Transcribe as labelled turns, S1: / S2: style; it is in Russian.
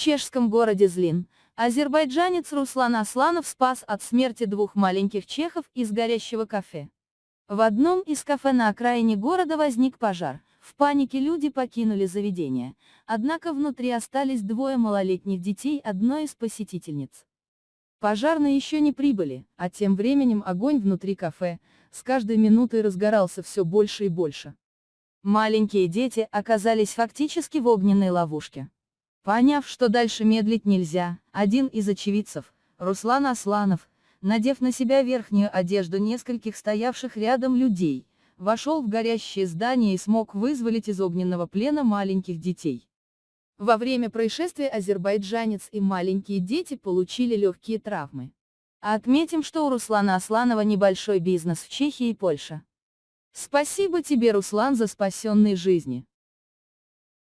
S1: чешском городе Злин, азербайджанец Руслан Асланов спас от смерти двух маленьких чехов из горящего кафе. В одном из кафе на окраине города возник пожар. В панике люди покинули заведение, однако внутри остались двое малолетних детей одной из посетительниц. Пожарные еще не прибыли, а тем временем огонь внутри кафе, с каждой минутой разгорался все больше и больше. Маленькие дети оказались фактически в огненной ловушке. Поняв, что дальше медлить нельзя, один из очевидцев, Руслан Асланов, надев на себя верхнюю одежду нескольких стоявших рядом людей, вошел в горящее здание и смог вызволить из огненного плена маленьких детей. Во время происшествия азербайджанец и маленькие дети получили легкие травмы. Отметим, что у Руслана Асланова небольшой бизнес в Чехии и Польше. Спасибо тебе, Руслан, за спасенные жизни.